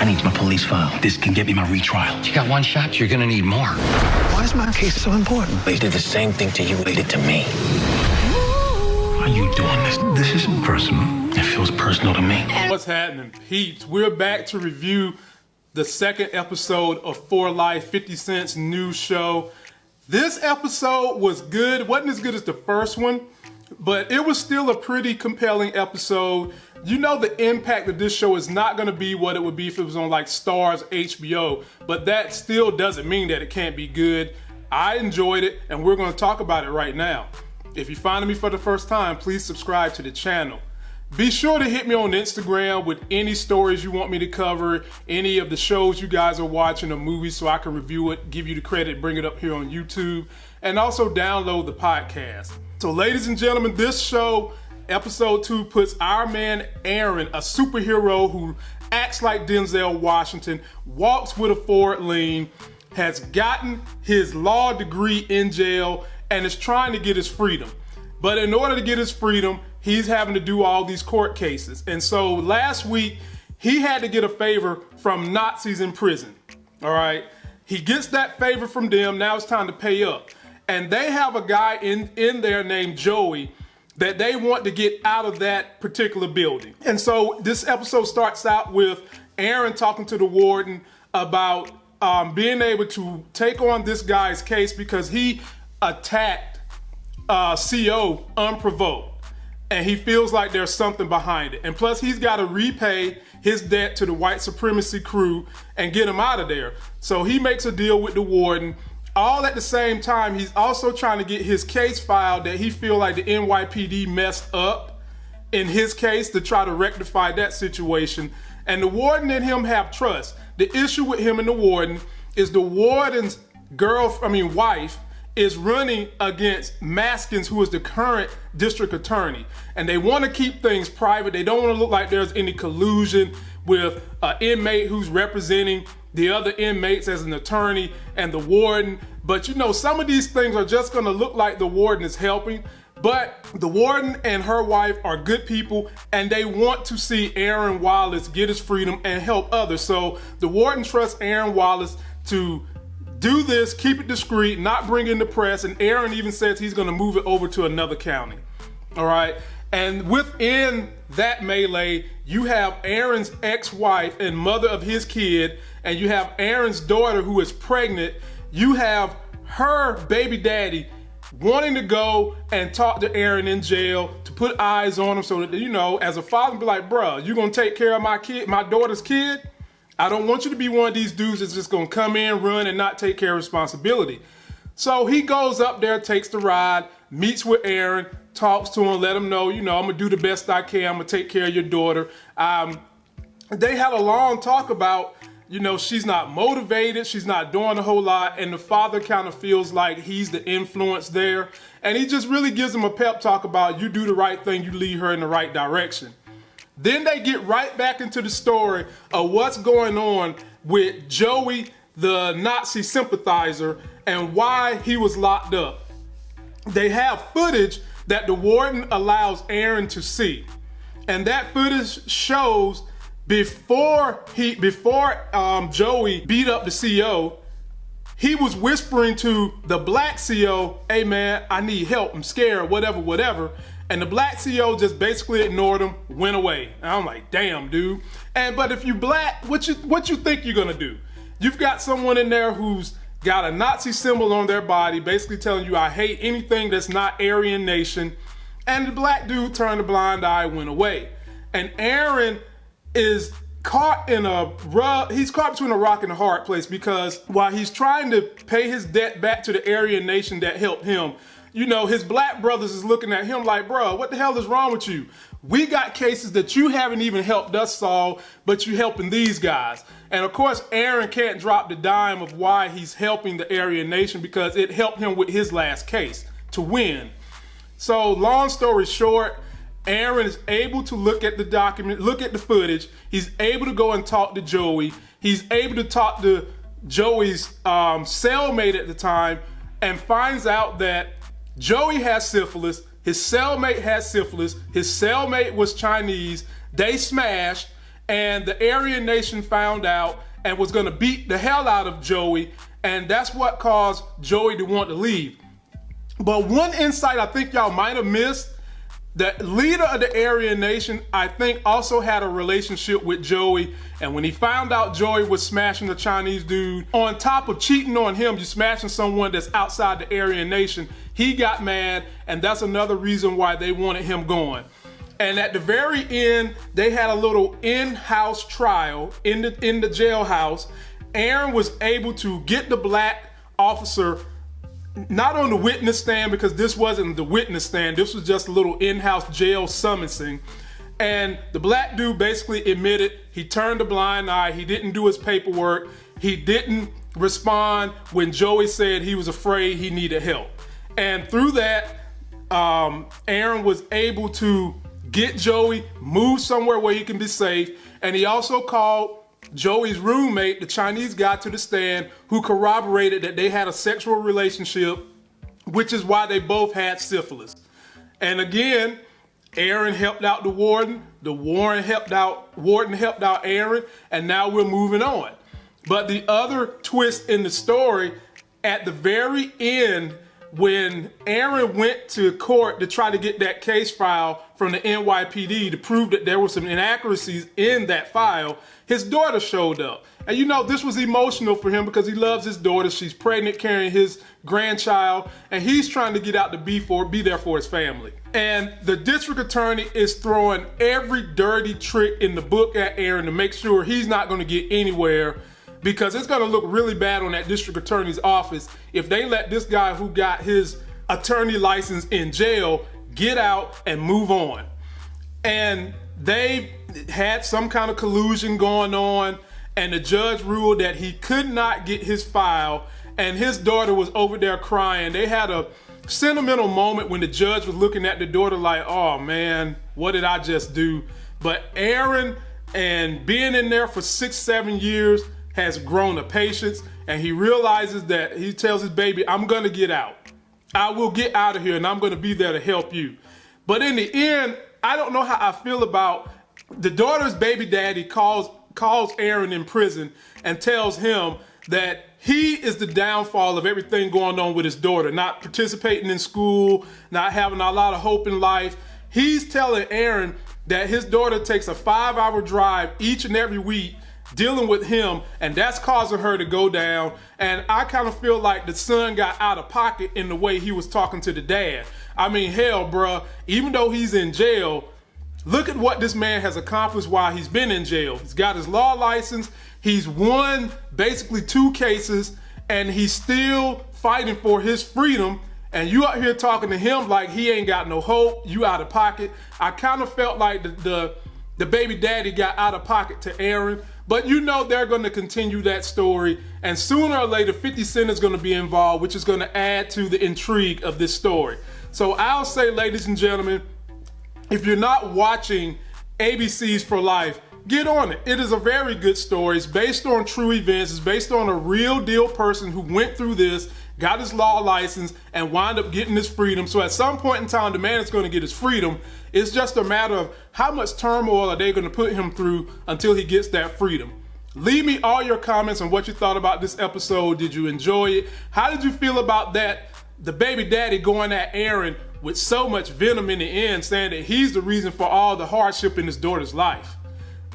I need my police file. This can get me my retrial. You got one shot, you're gonna need more. Why is my case so important? They did the same thing to you they did to me. Why are you doing this? This isn't personal. It feels personal to me. What's happening, peeps? We're back to review the second episode of For Life 50 Cent's new show. This episode was good. wasn't as good as the first one, but it was still a pretty compelling episode. You know the impact of this show is not going to be what it would be if it was on like Starz, HBO, but that still doesn't mean that it can't be good. I enjoyed it, and we're going to talk about it right now. If you're finding me for the first time, please subscribe to the channel. Be sure to hit me on Instagram with any stories you want me to cover, any of the shows you guys are watching or movies so I can review it, give you the credit, bring it up here on YouTube, and also download the podcast. So ladies and gentlemen, this show, episode two, puts our man Aaron, a superhero who acts like Denzel Washington, walks with a forward lean, has gotten his law degree in jail, and is trying to get his freedom. But in order to get his freedom, he's having to do all these court cases. And so last week, he had to get a favor from Nazis in prison. All right. He gets that favor from them. Now it's time to pay up. And they have a guy in, in there named Joey that they want to get out of that particular building. And so this episode starts out with Aaron talking to the warden about um, being able to take on this guy's case because he attacked uh, CO unprovoked and he feels like there's something behind it. And plus, he's got to repay his debt to the white supremacy crew and get him out of there. So he makes a deal with the warden. All at the same time, he's also trying to get his case filed that he feel like the NYPD messed up in his case to try to rectify that situation. And the warden and him have trust. The issue with him and the warden is the warden's girl, I mean wife, is running against Maskins, who is the current district attorney. And they want to keep things private. They don't want to look like there's any collusion with an inmate who's representing the other inmates as an attorney and the warden. But you know, some of these things are just going to look like the warden is helping. But the warden and her wife are good people and they want to see Aaron Wallace get his freedom and help others. So the warden trusts Aaron Wallace to do this, keep it discreet, not bring in the press, and Aaron even says he's gonna move it over to another county. All right. And within that melee, you have Aaron's ex-wife and mother of his kid, and you have Aaron's daughter who is pregnant. You have her baby daddy wanting to go and talk to Aaron in jail to put eyes on him so that, you know, as a father, be like, bruh, you gonna take care of my kid, my daughter's kid? I don't want you to be one of these dudes that's just gonna come in, run, and not take care of responsibility. So he goes up there, takes the ride, meets with Aaron, talks to him, let him know, you know, I'm gonna do the best I can, I'm gonna take care of your daughter. Um, they had a long talk about, you know, she's not motivated, she's not doing a whole lot, and the father kind of feels like he's the influence there. And he just really gives him a pep talk about you do the right thing, you lead her in the right direction. Then they get right back into the story of what's going on with Joey, the Nazi sympathizer, and why he was locked up. They have footage that the warden allows Aaron to see. And that footage shows before he before um, Joey beat up the CO, he was whispering to the black CO, hey man, I need help, I'm scared, whatever, whatever. And the black CO just basically ignored him, went away. And I'm like, damn, dude. And but if you black, what you what you think you're gonna do? You've got someone in there who's got a Nazi symbol on their body, basically telling you, I hate anything that's not Aryan nation. And the black dude turned a blind eye, went away. And Aaron is caught in a rub, he's caught between a rock and a hard place because while he's trying to pay his debt back to the Aryan nation that helped him, you know, his black brothers is looking at him like, bro, what the hell is wrong with you? We got cases that you haven't even helped us solve, but you helping these guys. And of course, Aaron can't drop the dime of why he's helping the Aryan Nation because it helped him with his last case to win. So long story short, Aaron is able to look at the document, look at the footage. He's able to go and talk to Joey. He's able to talk to Joey's um, cellmate at the time and finds out that Joey has syphilis. His cellmate has syphilis. His cellmate was Chinese. They smashed. and the Aryan Nation found out and was going to beat the hell out of Joey, and that's what caused Joey to want to leave. But one insight I think y'all might have missed the leader of the Aryan Nation, I think, also had a relationship with Joey. And when he found out Joey was smashing the Chinese dude, on top of cheating on him, you smashing someone that's outside the Aryan Nation, he got mad. And that's another reason why they wanted him going. And at the very end, they had a little in-house trial in the in the jailhouse. Aaron was able to get the black officer not on the witness stand because this wasn't the witness stand. This was just a little in-house jail summoning. And the black dude basically admitted he turned a blind eye. He didn't do his paperwork. He didn't respond when Joey said he was afraid he needed help. And through that, um, Aaron was able to get Joey, move somewhere where he can be safe. And he also called Joey's roommate, the Chinese guy, to the stand who corroborated that they had a sexual relationship, which is why they both had syphilis. And again, Aaron helped out the warden, the warden helped out, warden helped out Aaron, and now we're moving on. But the other twist in the story, at the very end, when Aaron went to court to try to get that case file from the NYPD to prove that there were some inaccuracies in that file, his daughter showed up. And you know, this was emotional for him because he loves his daughter. She's pregnant, carrying his grandchild, and he's trying to get out to be for be there for his family. And the district attorney is throwing every dirty trick in the book at Aaron to make sure he's not going to get anywhere because it's going to look really bad on that district attorney's office if they let this guy who got his attorney license in jail get out and move on. And they had some kind of collusion going on and the judge ruled that he could not get his file and his daughter was over there crying. They had a sentimental moment when the judge was looking at the daughter like, oh man, what did I just do? But Aaron and being in there for six, seven years, has grown a patience and he realizes that he tells his baby, I'm gonna get out. I will get out of here and I'm gonna be there to help you. But in the end, I don't know how I feel about the daughter's baby daddy calls calls Aaron in prison and tells him that he is the downfall of everything going on with his daughter, not participating in school, not having a lot of hope in life. He's telling Aaron that his daughter takes a five hour drive each and every week dealing with him and that's causing her to go down and I kind of feel like the son got out of pocket in the way he was talking to the dad. I mean hell bruh, even though he's in jail, look at what this man has accomplished while he's been in jail. He's got his law license, he's won basically two cases and he's still fighting for his freedom and you out here talking to him like he ain't got no hope, you out of pocket. I kind of felt like the, the, the baby daddy got out of pocket to Aaron but you know they're going to continue that story, and sooner or later, 50 Cent is going to be involved, which is going to add to the intrigue of this story. So I'll say, ladies and gentlemen, if you're not watching ABC's for Life, get on it. It is a very good story. It's based on true events. It's based on a real deal person who went through this, got his law license, and wound up getting his freedom. So at some point in time, the man is going to get his freedom. It's just a matter of how much turmoil are they going to put him through until he gets that freedom. Leave me all your comments on what you thought about this episode. Did you enjoy it? How did you feel about that? The baby daddy going at Aaron with so much venom in the end, saying that he's the reason for all the hardship in his daughter's life.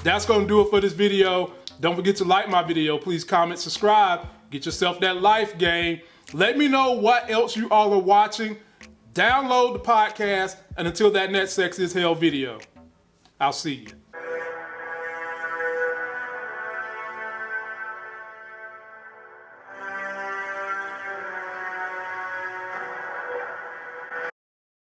That's gonna do it for this video. Don't forget to like my video. Please comment, subscribe, get yourself that life game. Let me know what else you all are watching. Download the podcast, and until that next Sex is Hell video, I'll see you.